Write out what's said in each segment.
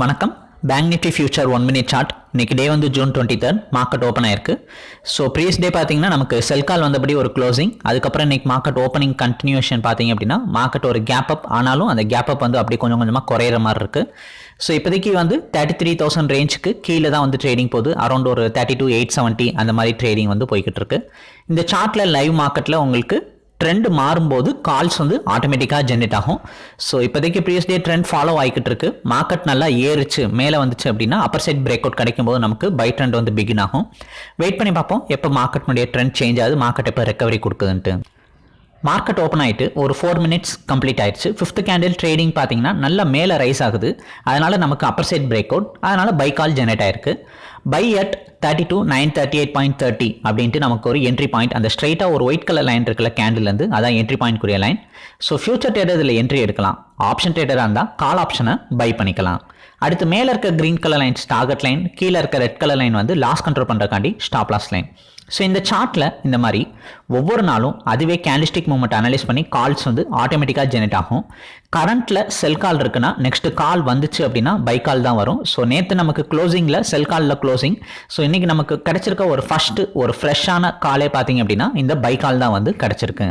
வணக்கம். Bank nifty future one minute chart இன்னைக்கு day வந்து June twenty third market open ஆயிருக்கு. ஸோ ப்ரீஸ் டே பார்த்தீங்கன்னா நமக்கு செல் கால் வந்தபடி ஒரு க்ளோசிங் அதுக்கப்புறம் இன்னைக்கு மார்க்கெட் ஓப்பனிங் கண்டினியூஷன் பார்த்தீங்க அப்படின்னா மார்க்கெட் ஒரு கேப் அப் ஆனாலும் அந்த கேப் அப் வந்து அப்படியே கொஞ்சம் கொஞ்சமாக குறையிற மாதிரி இருக்குது ஸோ இப்போதைக்கு வந்து தேர்ட்டி த்ரீ தௌசண்ட் ரேஞ்சுக்கு கீழே தான் வந்து ட்ரேடிங் போகுது. அரௌண்ட் ஒரு தேர்ட்டி டூ எயிட் செவன்ட்டி அந்த மாதிரி ட்ரேடிங் வந்து போய்கிட்டு இருக்கு. இந்த சார்ட்டில் லைவ் மார்க்கெட்டில் உங்களுக்கு ட்ரெண்ட் மாறும்போது கால்ஸ் வந்து ஆட்டோமேட்டிக்காக ஜென்ரேட் ஆகும். ஸோ இப்போதைக்கு ப்ரீவியஸ் டே ட்ரெண்ட் ஃபாலோ ஆகிக்கிட்டு இருக்கு. மார்க்கெட் நல்லா ஏறிச்சு மேலே வந்துச்சு அப்படின்னா அப்பர் சைட் பிரேக் அவுட் கிடைக்கும் போது நமக்கு பை ட்ரெண்ட் வந்து பிகின் ஆகும். வெயிட் பண்ணி பார்ப்போம் எப்போ மார்க்கெட்னுடைய ட்ரெண்ட் சேஞ்ச் ஆகுது மார்க்கெட் எப்போ ரெக்கவரி கொடுக்குதுன்ட்டு. மார்க்கெட் ஓப்பன் ஆகிட்டு ஒரு ஃபோர் மினிட்ஸ் கம்ப்ளீட் ஆயிடுச்சு. ஃபிஃப்த் கேண்டில் ட்ரேடிங் பார்த்தீங்கன்னா நல்லா மேலே ரைஸ் ஆகுது. அதனால் நமக்கு அப்பர் சைட் பிரேக் அவுட் அதனால் பை கால் ஜெனரேட் ஆயிருக்கு. Buy at thirty two nine thirty eight point thirty அப்படின்ட்டு நமக்கு ஒரு என்ட்ரி பாயிண்ட் அந்த ஸ்ட்ரைட்டாக ஒரு ஒயிட் கலர் லைன் இருக்குல்ல கேண்டில்லேருந்து அதான் என்ட்ரி பாயிண்ட் கூடிய லைன் ஸோ ஃபியூச்சர் ட்ரேடர் இதில் என்ட்ரி எடுக்கலாம். ஆப்ஷன் ட்ரேடராக இருந்தால் கால் ஆப்ஷனை பை பண்ணிக்கலாம். அடுத்து மேலே இருக்க green colour lines target line கீழே இருக்க ரெட் கலர் லைன் வந்து லாஸ் கண்ட்ரோல் பண்ணுறக்காண்டி ஸ்டாப் லாஸ் லைன் ஸோ இந்த சார்ட்டில் இந்த மாதிரி ஒவ்வொரு நாளும் அதுவே கேண்டிஸ்டிக் மூமெண்ட் அனலைஸ் பண்ணி கால்ஸ் வந்து ஆட்டோமேட்டிக்காக ஜெனரேட் ஆகும். கரண்ட்டில் செல் கால் இருக்குன்னா நெக்ஸ்ட் கால் வந்துச்சு அப்படின்னா பை கால் தான் வரும். ஸோ நேற்று நமக்கு க்ளோசிங்கில் செல் காலில் க்ளோசிங் ஸோ இன்றைக்கி நமக்கு கிடைச்சிருக்க ஒரு ஃபஸ்ட்டு ஒரு ஃப்ரெஷ்ஷான காலே பார்த்தீங்க அப்படின்னா இந்த பை கால் தான் வந்து கிடைச்சிருக்கு.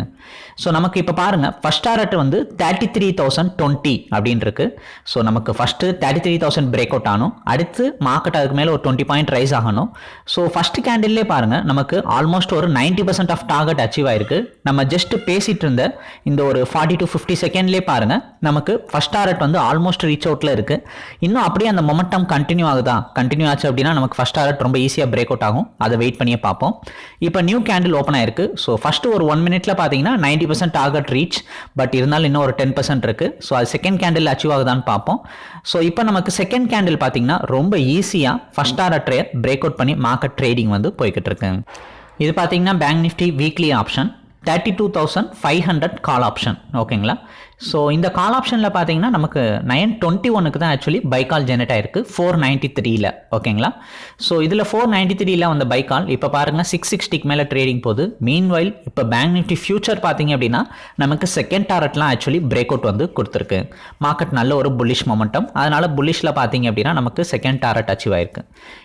ஸோ நமக்கு இப்போ பாருங்கள் ஃபஸ்ட் டாரட் வந்து தேர்ட்டி த்ரீ தௌசண்ட் டுவெண்ட்டி அப்படின்னு இருக்கு ஸோ நமக்கு first thirty three thousand break out ஆகணும் அடுத்து மார்க்கெட் அதுக்கு மேலே ஒரு டுவெண்ட்டி பாயிண்ட் ரைஸ் ஆகணும். ஸோ ஃபஸ்ட் கேண்டில்லே பாருங்கள் நமக்கு ஆல்மோஸ்ட் ஒரு ninety percent off target achieve ஆயிருக்கு. நம்ம ஜஸ்ட் பேசிட்டு இருந்த இந்த ஒரு ஃபார்ட்டி டு ஃபிஃப்டி செகண்ட்லேயே பாருங்கள் நமக்கு ஃபஸ்ட் டாரட் வந்து ஆல்மோஸ்ட் ரீச் அவுட்டில் இருக்கு. இன்னும் அப்படியே அந்த மொமெண்டம் கண்டினியூ ஆகுதா? கண்டினியூ ஆச்சு அப்படின்னா நமக்கு ஃபஸ்ட் அலர்ட் ரொம்ப ஈஸியாக பிரேக் அவுட் ஆகும். அதை வெயிட் பண்ணியே பார்ப்போம். இப்போ நியூ கேண்டில் ஓப்பன் ஆயிருக்கு. ஸோ ஃபஸ்ட்டு ஒரு ஒன் மினிட்ல பார்த்தீங்கன்னா ninety percent target reach but இருந்தாலும் இன்னும் ஒரு டென் பர்சன்ட் இருக்கு. ஸோ அது செகண்ட் கேண்டில் அச்சீவ் ஆகுதான்னு பார்ப்போம். ஸோ இப்போ நமக்கு செகண்ட் கேண்டில் பார்த்தீங்கன்னா ரொம்ப ஈஸியாக ஃபஸ்ட் ட்ரேட் பிரேக் அவுட் பண்ணி மார்க்கெட் ட்ரேடிங் வந்து போய்கிட்டு இருக்கு. இது பார்த்தீங்கன்னா bank nifty weekly option thirty two thousand five hundred call option ஓகேங்களா ஸோ இந்த கால் ஆப்ஷனில் பார்த்தீங்கன்னா நமக்கு நைன் டுவெண்ட்டி ஒனுக்கு தான் ஆக்சுவலி பைக்கால் ஜெனரேட் ஆயிருக்கு. ஃபோர் நைன்ட்டி த்ரீல ஓகேங்களா ஸோ இதில் ஃபோர் நைன்ட்டி த்ரீல வந்த பைக்கால் இப்போ பாருங்கள் சிக்ஸ் சிக்ஸ்டிக்கு மேலே ட்ரேடிங் போகுது. மீன் வைல் இப்போ பேங்க் நிஃப்டி ஃபியூச்சர் பார்த்தீங்க அப்படின்னா நமக்கு செகண்ட் டாரட்லாம் ஆக்சுவலி பிரேக் அவுட் வந்து கொடுத்துருக்கு. மார்க்கெட் நல்ல ஒரு புல்லிஷ் மொமெண்டம் அதனால் புல்லிஷில் பார்த்தீங்க அப்படின்னா நமக்கு செகண்ட் டாரட் அச்சீவ் ஆயிருக்கு.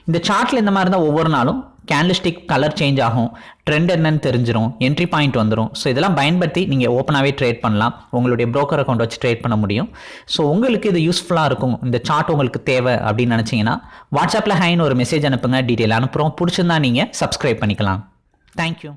இந்த சார்ட்டில் இந்த மாதிரி தான் ஒவ்வொரு நாளும் கேண்டில்ஸ்டிக் கலர் சேஞ்ச் ஆகும். ட்ரெண்ட் என்னன்னு தெரிஞ்சிடும் என்ட்ரி பாயிண்ட் வந்துடும் ஸோ இதெல்லாம் பயன்படுத்தி நீங்கள் ஓப்பனாகவே ட்ரேட் பண்ணலாம். உங்களுடைய ப்ரோ ப்ரோக்கர் அக்கௌண்ட் வச்சு ட்ரேட் பண்ண முடியும். ஸோ உங்களுக்கு இது யூஸ்ஃபுல்லாக இருக்கும். இந்த சார்ட் உங்களுக்கு தேவை அப்படின்னு நினச்சிங்கன்னா வாட்ஸ்அப்பில் ஹைன்னு ஒரு மெசேஜ் அனுப்புங்க டீட்டெயில் அனுப்புகிறோம் பிடிச்சிருந்தா நீங்கள் சப்ஸ்கிரைப் பண்ணிக்கலாம். தேங்க்யூ